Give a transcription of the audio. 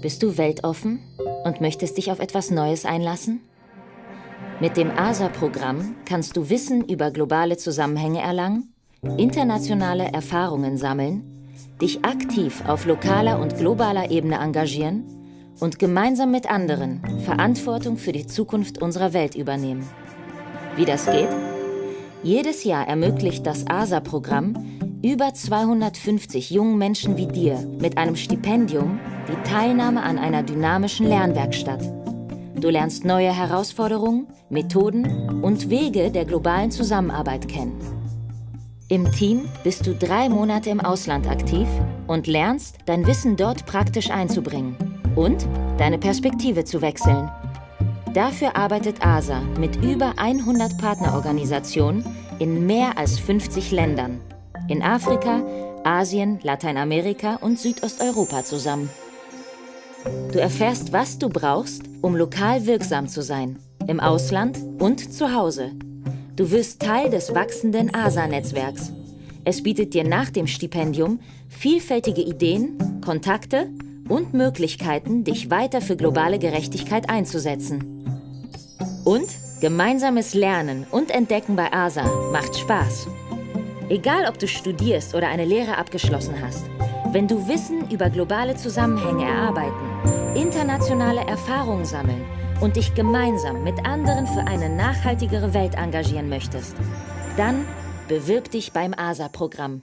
Bist du weltoffen und möchtest dich auf etwas Neues einlassen? Mit dem ASA-Programm kannst du Wissen über globale Zusammenhänge erlangen, internationale Erfahrungen sammeln, dich aktiv auf lokaler und globaler Ebene engagieren und gemeinsam mit anderen Verantwortung für die Zukunft unserer Welt übernehmen. Wie das geht? Jedes Jahr ermöglicht das ASA-Programm über 250 jungen Menschen wie dir mit einem Stipendium die Teilnahme an einer dynamischen Lernwerkstatt. Du lernst neue Herausforderungen, Methoden und Wege der globalen Zusammenarbeit kennen. Im Team bist du drei Monate im Ausland aktiv und lernst, dein Wissen dort praktisch einzubringen und deine Perspektive zu wechseln. Dafür arbeitet ASA mit über 100 Partnerorganisationen in mehr als 50 Ländern in Afrika, Asien, Lateinamerika und Südosteuropa zusammen. Du erfährst, was du brauchst, um lokal wirksam zu sein, im Ausland und zu Hause. Du wirst Teil des wachsenden ASA-Netzwerks. Es bietet dir nach dem Stipendium vielfältige Ideen, Kontakte und Möglichkeiten, dich weiter für globale Gerechtigkeit einzusetzen. Und gemeinsames Lernen und Entdecken bei ASA macht Spaß. Egal, ob du studierst oder eine Lehre abgeschlossen hast, wenn du Wissen über globale Zusammenhänge erarbeiten, internationale Erfahrungen sammeln und dich gemeinsam mit anderen für eine nachhaltigere Welt engagieren möchtest, dann bewirb dich beim ASA-Programm.